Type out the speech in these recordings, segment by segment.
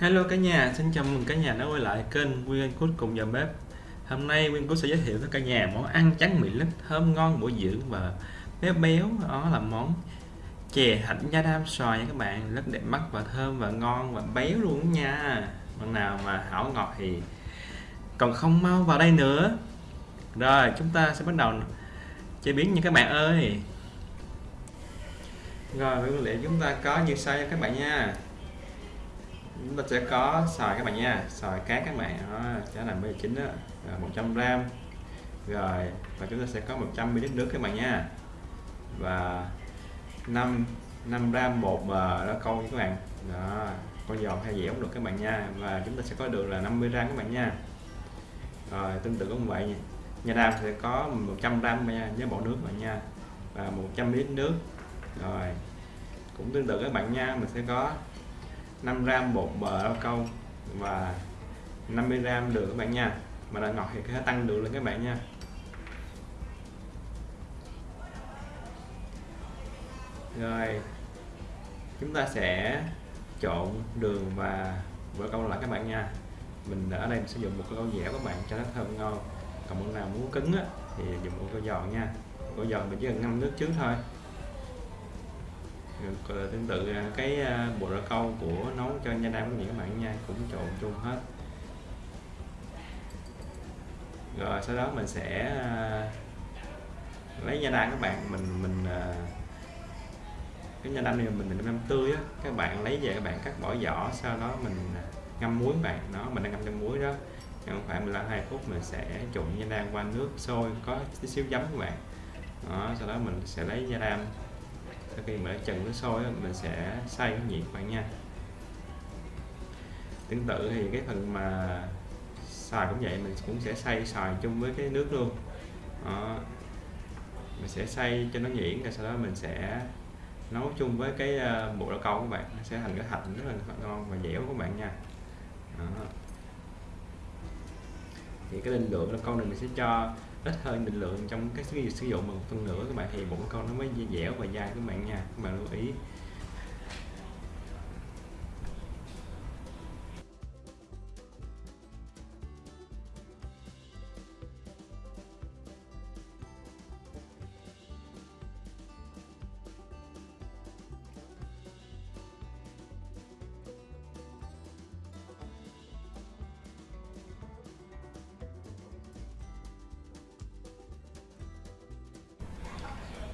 Hello cả nhà, xin chào mừng cả nhà đã quay lại kênh Nguyên Cút cùng nhà bếp. Hôm nay Nguyên Cút sẽ giới thiệu với cả nhà món ăn trắng miệng lít thơm ngon bổ dưỡng và béo béo. Đó là món chè hạnh nha đam xoài nha các bạn. Rất đẹp mắt và thơm và ngon và béo luôn nha. Bạn nào mà hảo ngọt thì còn không mau vào đây nữa. Rồi chúng ta sẽ bắt đầu chế biến nha các bạn ơi. Rồi nguyên liệu chúng ta có như sau nha các bạn nha chúng ta sẽ có xoài các bạn nha. Xoài cá các bạn. Đó, trái là bây chín đó rồi 100 gram. Rồi, và chúng ta sẽ có 100 ml nước các bạn nha. Và 5 5 gram bột mà nó câu các bạn. Đó, con giòn hay dẻo cũng được các bạn nha. Và chúng ta sẽ có đường là 50 gram các bạn nha. Rồi, tương tự cũng vậy. Nha nhà đam sẽ có 100 gram nha với bộ nước bạn nha. Và 100 ml nước. Rồi, cũng tương tự các bạn nha. Mình sẽ có 5 gram bột bờ rau câu và 50 gram đường các bạn nha. Mà là ngọt thì có thể tăng đường lên các bạn nha. Rồi chúng ta sẽ trộn đường và bơ câu lại các bạn nha. Mình ở đây mình sử dụng một cái câu dẻo các bạn cho nó thơm ngon. Còn bạn nào muốn cứng á, thì dùng một câu giòn nha. Câu giòn mình chỉ cần ngâm nước trước thôi tương tự à, cái à, bộ rau câu của nấu cho nha đam của các bạn nha, cũng trộn chung hết. Rồi, sau đó mình sẽ à, lấy nha đam các bạn, mình mình cái nha đam này mình mình ngâm tươi á, các bạn lấy về các bạn cắt bỏ vỏ sau đó mình ngâm muối bạn. Nó mình đang ngâm trong muối đó. Trong khoảng 15 2 phút mình sẽ trộn nha đam qua nước sôi, có tí xíu giấm các bạn. Đó, sau đó mình sẽ lấy nha đam sau khi mà trần nước sôi mình sẽ xay cái nhiệt bạn nha tương tự thì cái phần mà xài cũng vậy, mình cũng sẽ xay xài chung với cái nước luôn đó. mình sẽ xay cho nó nhuyễn, rồi sau đó mình sẽ nấu chung với cái ờ, bộ đậu câu các bạn nó sẽ thành cái thạch rất là ngon và dẻo các bạn nha đó. thì cái định lượng đậu câu này mình sẽ cho ít hơn định lượng trong cái sử dụng một phân nửa các bạn. Thì bụng con nó mới dẻo và dai các bạn nha. Các bạn lưu ý.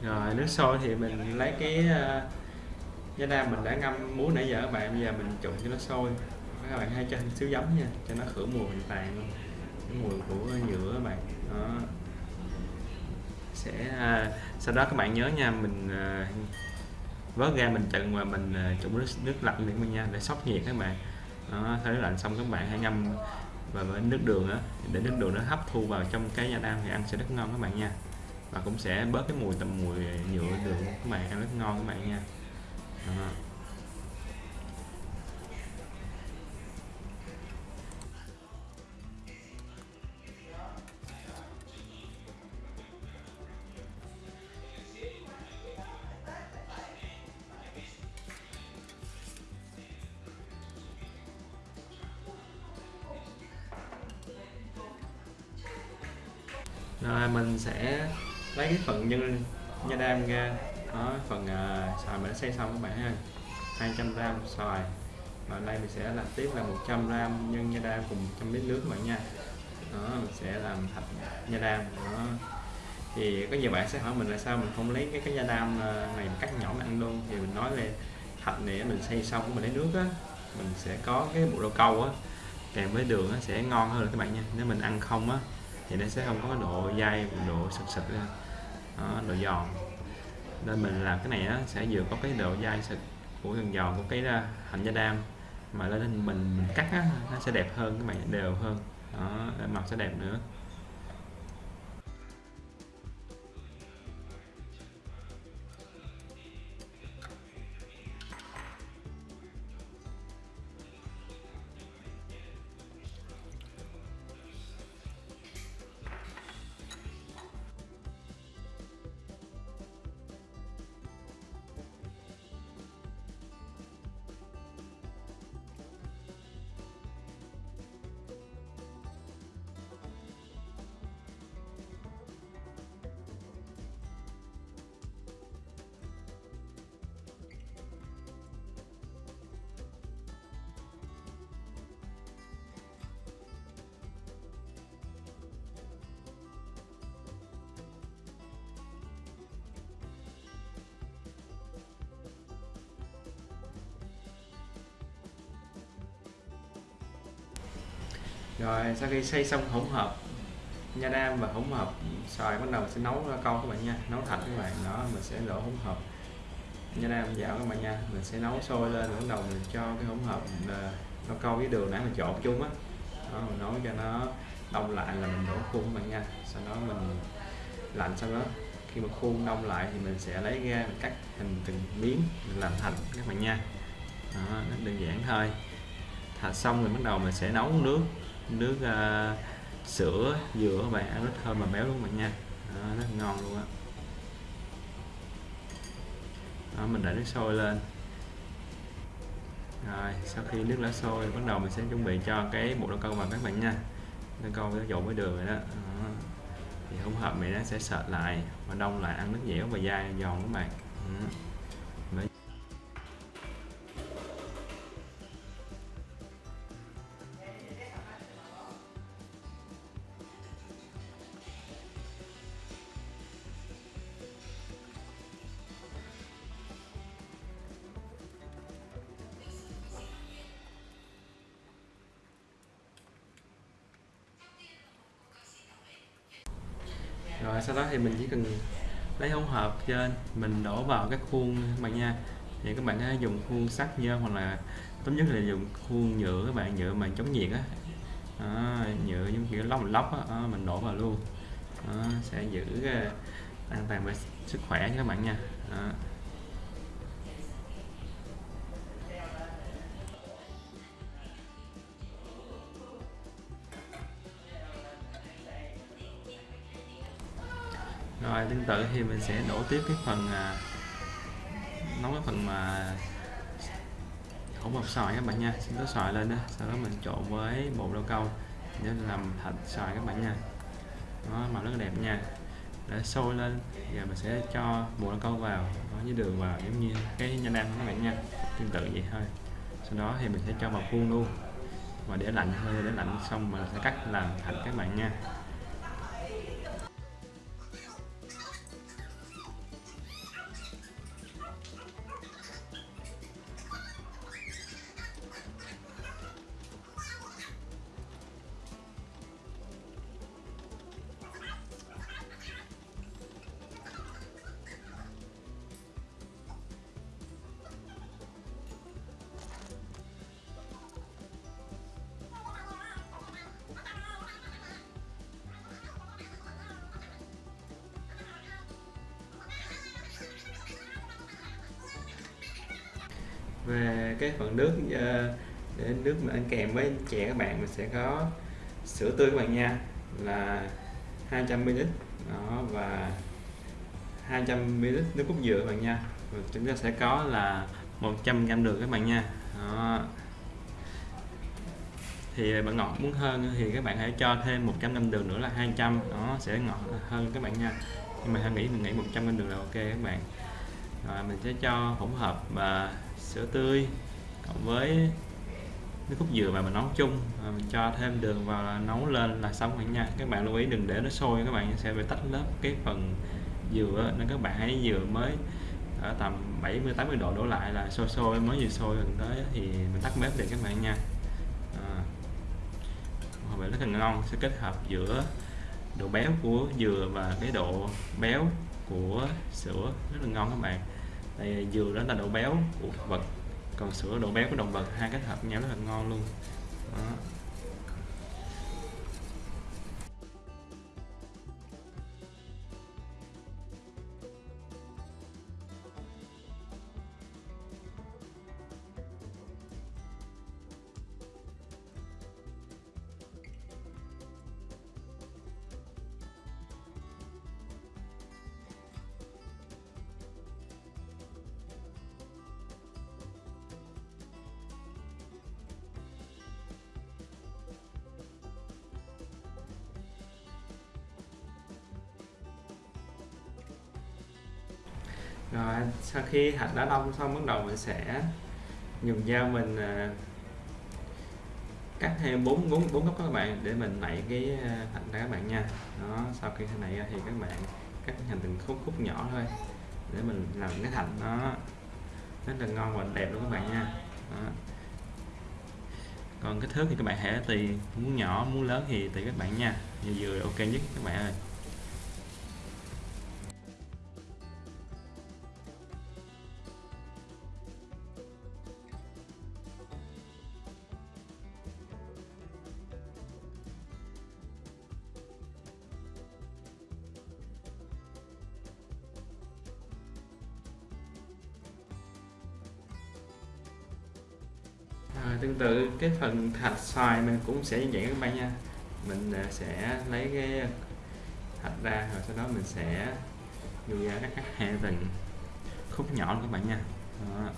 Rồi nước sôi thì mình lấy cái ờ, uh, giá mình đã ngâm muối nãy giờ các bạn. Bây giờ mình trộn cho nó sôi. Các bạn hãy cho xíu giấm nha cho nó khử mùi hoàn luôn. Cái mùi của nhựa các bạn. Đó. Sẽ uh, sau đó các bạn nhớ nha mình uh, vớt ra mình trần và mình uh, trộn nước, nước lạnh lên nha để sốc nhiệt các bạn. Đó sau đó lạnh xong các bạn hãy ngâm và với nước đường á để nước đường nó hấp thu vào trong cái da đam thì ăn sẽ rất ngon các bạn nha và cũng sẽ bớt cái mùi tầm mùi nhựa đường các bạn ăn rất ngon các bạn nha Đó. rồi, mình sẽ lấy cái phần nhân nha đam ra. Đó phần à, uh, xoài mình đã xay xong các bạn ha. 200 gram xoài. Và đây mình sẽ làm tiếp là 100 gram nhân nha đam cùng 100 lít nước các bạn nha. Đó mình sẽ làm thạch nha đam. Đó. Thì có nhiều bạn sẽ hỏi mình là sao mình không lấy cái cái nha đam à, này cắt nhỏ mà ăn luôn. Thì mình nói lên thạch này mình xay xong mình lấy nước á mình sẽ có cái bộ rau câu á kèm với đường á sẽ ngon hơn các bạn nha. Nếu mình ăn không á thì nó sẽ không có độ dai độ sực sực ra đó, độ giòn. Nên mình làm cái này á, sẽ vừa có cái độ dai sực của gần giòn của cái à, hạnh hành da đam. Mà lên mình, mình cắt á, nó sẽ đẹp hơn các bạn đều hơn. Đó màu sẽ đẹp nữa. Rồi sau khi xây xong hỗn hợp nha đam và hỗn hợp xoài bắt đầu mình sẽ nấu câu các bạn nha nấu thạch các bạn. Đó mình sẽ đổ hỗn hợp. Nha đam vào các bạn nha mình sẽ nấu sôi lên bắt đầu mình cho cái hỗn hợp ờ, nó câu với đường nãy mình trộn chung á. Đó, mình nấu cho nó đông lại là mình đổ khuôn các bạn nha. Sau đó mình lạnh sau đó khi mà khuôn đông lại thì mình sẽ lấy ra mình cắt thành từng miếng mình làm thành các bạn nha. Đó, đơn giản thôi. Thạch xong rồi bắt đầu mình sẽ nấu nước nước uh, sữa dừa các bạn ăn rất thơm và béo luôn các bạn nha. Đó, rất ngon luôn á. Đó, mình để nước sôi lên. Rồi sau khi nước đã sôi bắt đầu mình sẽ chuẩn bị cho cái bột đậu câu vào các bạn nha. Đậu câu nó trộn với đường rồi đó. đó. Thì hỗn hợp này nó sẽ sệt lại và đông lại ăn nước dẻo và dai giòn các bạn. Đó. Sau đó thì mình chỉ cần lấy hỗn hợp trên mình đổ vào các khuôn các bạn nha. Thì các bạn có thể dùng khuôn sắt nhôm hoặc là tốt nhất là dùng khuôn nhựa các bạn nhựa mà chống nhiệt á. À, nhựa giống kiểu lóc lóc á à, mình đổ vào luôn. À, sẽ giữ à, an toàn về sức khỏe cho các bạn nha. À. rồi tương tự thì mình sẽ đổ tiếp cái phần à, nấu cái phần mà hỗn hợp xoài các bạn nha. Xin đổ xoài lên đó sau đó mình trộn với bột rau câu để làm thịt xoài các bạn nha. Nó màu rất là đẹp nha. Để sôi lên giờ mình sẽ cho bột rau câu vào nó với đường vào giống như cái nha đam các bạn nha. Tương tự vậy thôi. Sau đó thì mình sẽ cho vào khuôn luôn. Và để lạnh hơi để lạnh xong mình sẽ cắt làm thành các bạn nha. Về cái phần nước ờ, để nước mà ăn kèm với chè các bạn, mình sẽ có sữa tươi các bạn nha. Là 200ml đó, và 200ml nước cốt dừa các bạn nha. Và chúng ta sẽ có là 100g đường các bạn nha. Đó. thì bạn ngọt muốn hơn thì các bạn hãy cho thêm 100g đường nữa là 200 nó sẽ ngọt hơn các bạn nha. Nhưng mà nghĩ mình nghĩ 100g đường là ok các bạn. Rồi, mình sẽ cho hỗn hợp và sữa tươi cộng với nước cốt dừa mà mình nấu chung. Và mình cho thêm đường vào là nấu lên là xong rồi nha. Các bạn lưu ý đừng để nó sôi các bạn sẽ bị tách lớp cái phần dừa nên các bạn hãy dừa mới ở tầm 70 80 độ đổ lại là sôi sôi mới vừa sôi gần tới thì mình tắt bếp để các bạn nha. À, vậy rất là ngon sẽ kết hợp giữa độ béo của dừa và cái độ béo của sữa. Rất là ngon các bạn đây dừa đó là độ béo của thực vật còn sữa độ béo của động vật, hai kết hợp nhau rất là ngon luôn đó. Rồi sau khi hạt đã đông xong bắt đầu mình sẽ dùng dao mình à, cắt thêm bốn bốn bốn góc các bạn để mình nảy cái à, thạch ra các bạn nha. Đó sau khi nảy thì các bạn cắt thành từng khúc khúc nhỏ thôi để mình làm cái thành nó rất là ngon và đẹp luôn các bạn nha. Đó. còn kích thước thì các bạn hãy tùy muốn nhỏ muốn lớn thì tùy các bạn nha. Vừa vừa ok nhất các bạn ơi. Tương tự cái phần thạch xoài mình cũng sẽ như vậy các bạn nha mình à, sẽ lấy cái thạch ra rồi sau đó mình sẽ đưa ra các hai từng khúc nhỏ các bạn nha đó.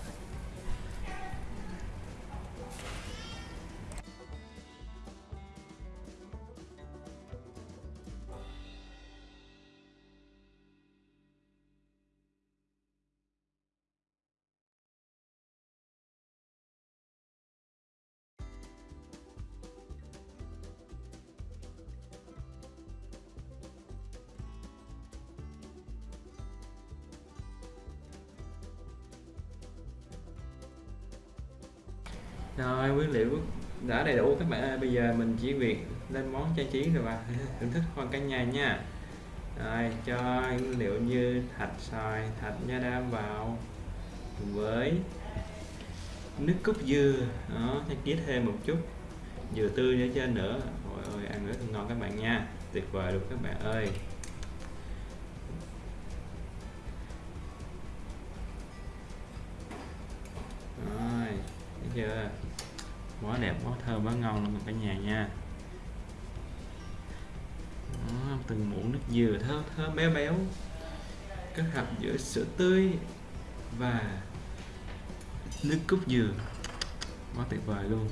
Rồi, nguyên liệu đã đầy đủ. Các bạn ơi, bây giờ mình chỉ việc lên món trang trí rồi và thưởng thức hoa cả nhà nha. Rồi, cho nguyên liệu như thạch xoài, thạch nha đam vào cùng với nước cốt dừa. Đó trang trí thêm một chút. Dừa tươi ở trên nữa ôi ơi, ăn rất ngon các bạn nha. Tuyệt vời luôn các bạn ơi. Thấy chưa? Quá đẹp quá thơm quá ngon luôn cả nhà nha. Đó, từng muỗng nước dừa thơm thơm béo béo kết hợp giữa sữa tươi và nước cốt dừa. Quá tuyệt vời luôn.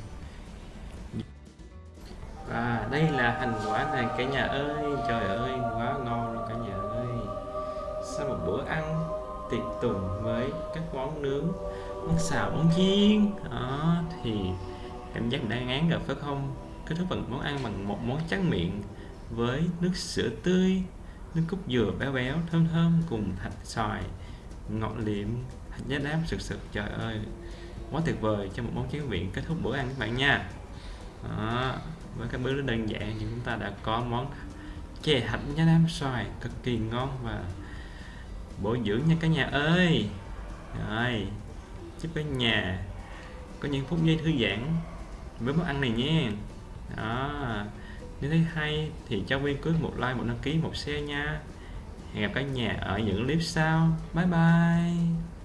Và đây là hành quả này cả nhà ơi. Trời ơi quá ngon luôn cả nhà ơi. Sau một bữa ăn tiệc tùng với các món nướng, món xào, món chiên. Đó, thì cảm giác mình đang ngán rồi phải không? Kết thúc bằng món ăn bằng một món trắng miệng với nước sữa tươi, nước cốt dừa béo béo, thơm thơm cùng thạch xoài, ngọt liệm, hạt giá đám sực sực. Trời ơi, quá tuyệt vời cho một món tráng miệng kết thúc bữa ăn các bạn nha. Đó. với các bước đơn giản thì chúng ta đã có món chè hạnh giá đám xoài cực kỳ ngon và bổ dưỡng nha cả nhà ơi. Rồi, chúc cả nhà có những phút giây thư giãn với món ăn này nha. Đó, nếu thấy hay thì cho viên cứ một like, một đăng ký, một share nha. Hẹn gặp cả nhà ở những clip sau. Bye bye.